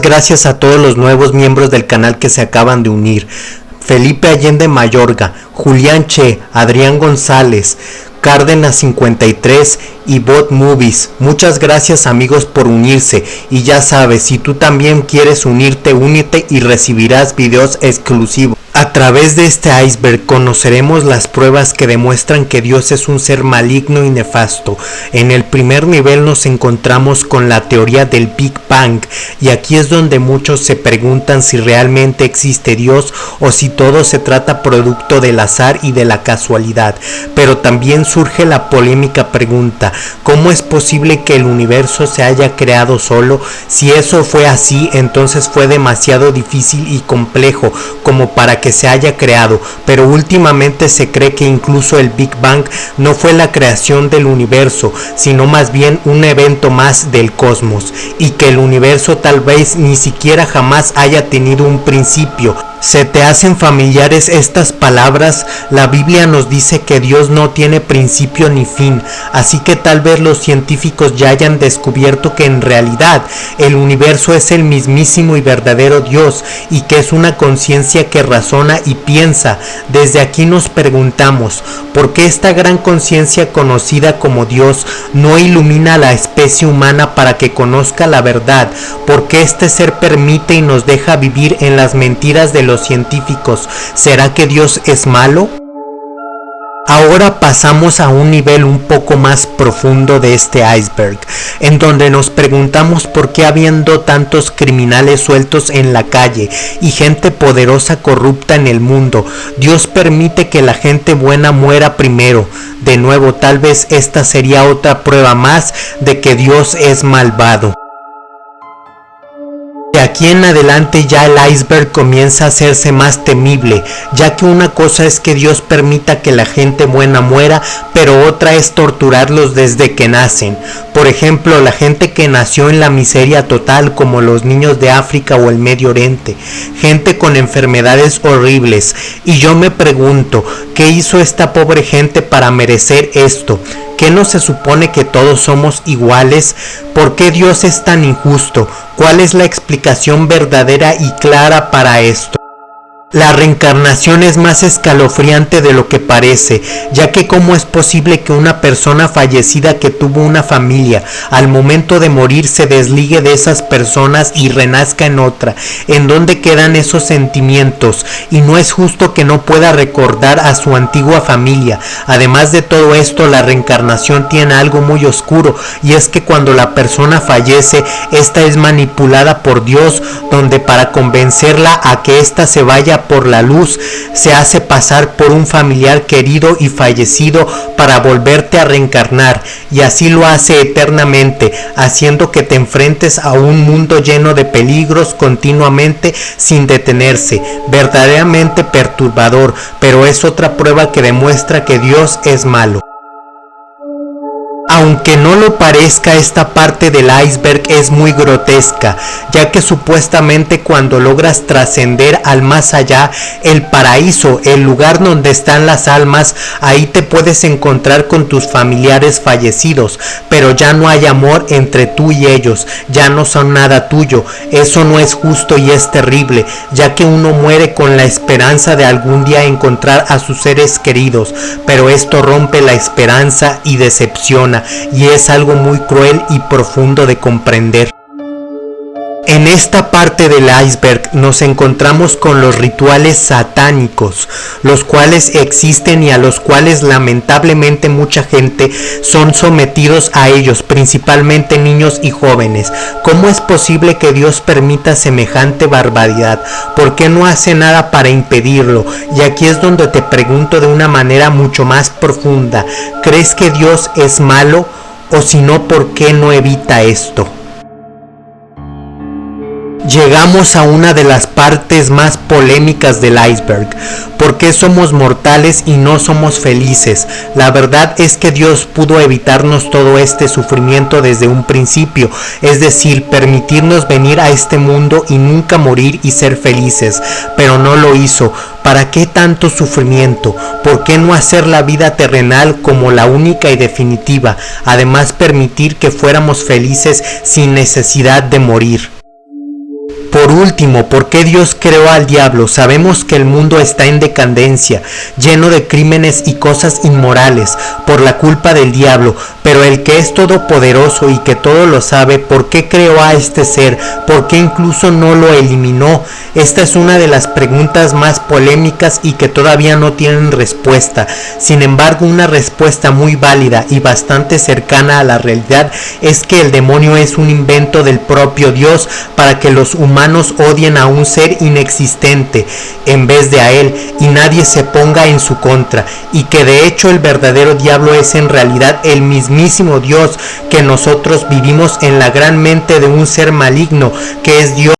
Gracias a todos los nuevos miembros del canal que se acaban de unir. Felipe Allende Mayorga, Julián Che, Adrián González, Cárdenas 53 y Bot Movies. Muchas gracias amigos por unirse y ya sabes, si tú también quieres unirte, únete y recibirás videos exclusivos. A través de este iceberg conoceremos las pruebas que demuestran que Dios es un ser maligno y nefasto. En el primer nivel nos encontramos con la teoría del Big Bang y aquí es donde muchos se preguntan si realmente existe Dios o si todo se trata producto del azar y de la casualidad. Pero también surge la polémica pregunta, ¿cómo es posible que el universo se haya creado solo? Si eso fue así, entonces fue demasiado difícil y complejo como para que se haya creado, pero últimamente se cree que incluso el Big Bang no fue la creación del universo, sino más bien un evento más del cosmos, y que el universo tal vez ni siquiera jamás haya tenido un principio, ¿Se te hacen familiares estas palabras? La Biblia nos dice que Dios no tiene principio ni fin, así que tal vez los científicos ya hayan descubierto que en realidad el universo es el mismísimo y verdadero Dios y que es una conciencia que razona y piensa. Desde aquí nos preguntamos, ¿por qué esta gran conciencia conocida como Dios no ilumina a la especie humana para que conozca la verdad? ¿Por qué este ser permite y nos deja vivir en las mentiras de los científicos, ¿será que Dios es malo? Ahora pasamos a un nivel un poco más profundo de este iceberg, en donde nos preguntamos por qué habiendo tantos criminales sueltos en la calle y gente poderosa corrupta en el mundo, Dios permite que la gente buena muera primero. De nuevo, tal vez esta sería otra prueba más de que Dios es malvado. De aquí en adelante ya el iceberg comienza a hacerse más temible, ya que una cosa es que Dios permita que la gente buena muera, pero otra es torturarlos desde que nacen. Por ejemplo, la gente que nació en la miseria total como los niños de África o el Medio Oriente, gente con enfermedades horribles. Y yo me pregunto, ¿qué hizo esta pobre gente para merecer esto? ¿Qué no se supone que todos somos iguales? ¿Por qué Dios es tan injusto? ¿Cuál es la explicación verdadera y clara para esto? La reencarnación es más escalofriante de lo que parece, ya que cómo es posible que una persona fallecida que tuvo una familia al momento de morir se desligue de esas personas y renazca en otra, en donde quedan esos sentimientos y no es justo que no pueda recordar a su antigua familia. Además de todo esto, la reencarnación tiene algo muy oscuro y es que cuando la persona fallece, esta es manipulada por Dios, donde para convencerla a que ésta se vaya por la luz, se hace pasar por un familiar querido y fallecido para volverte a reencarnar y así lo hace eternamente, haciendo que te enfrentes a un mundo lleno de peligros continuamente sin detenerse, verdaderamente perturbador, pero es otra prueba que demuestra que Dios es malo. Aunque no lo parezca, esta parte del iceberg es muy grotesca, ya que supuestamente cuando logras trascender al más allá, el paraíso, el lugar donde están las almas, ahí te puedes encontrar con tus familiares fallecidos, pero ya no hay amor entre tú y ellos, ya no son nada tuyo, eso no es justo y es terrible, ya que uno muere con la esperanza de algún día encontrar a sus seres queridos, pero esto rompe la esperanza y decepciona y es algo muy cruel y profundo de comprender. En esta parte del iceberg nos encontramos con los rituales satánicos, los cuales existen y a los cuales lamentablemente mucha gente son sometidos a ellos, principalmente niños y jóvenes. ¿Cómo es posible que Dios permita semejante barbaridad? ¿Por qué no hace nada para impedirlo? Y aquí es donde te pregunto de una manera mucho más profunda, ¿crees que Dios es malo? O si no, ¿por qué no evita esto? Llegamos a una de las partes más polémicas del iceberg. ¿Por qué somos mortales y no somos felices? La verdad es que Dios pudo evitarnos todo este sufrimiento desde un principio, es decir, permitirnos venir a este mundo y nunca morir y ser felices, pero no lo hizo. ¿Para qué tanto sufrimiento? ¿Por qué no hacer la vida terrenal como la única y definitiva? Además permitir que fuéramos felices sin necesidad de morir. Por último, ¿por qué Dios creó al diablo? Sabemos que el mundo está en decadencia, lleno de crímenes y cosas inmorales por la culpa del diablo, pero el que es todopoderoso y que todo lo sabe, ¿por qué creó a este ser? ¿Por qué incluso no lo eliminó? Esta es una de las preguntas más polémicas y que todavía no tienen respuesta. Sin embargo, una respuesta muy válida y bastante cercana a la realidad es que el demonio es un invento del propio Dios para que los humanos humanos odien a un ser inexistente en vez de a él y nadie se ponga en su contra y que de hecho el verdadero diablo es en realidad el mismísimo Dios que nosotros vivimos en la gran mente de un ser maligno que es Dios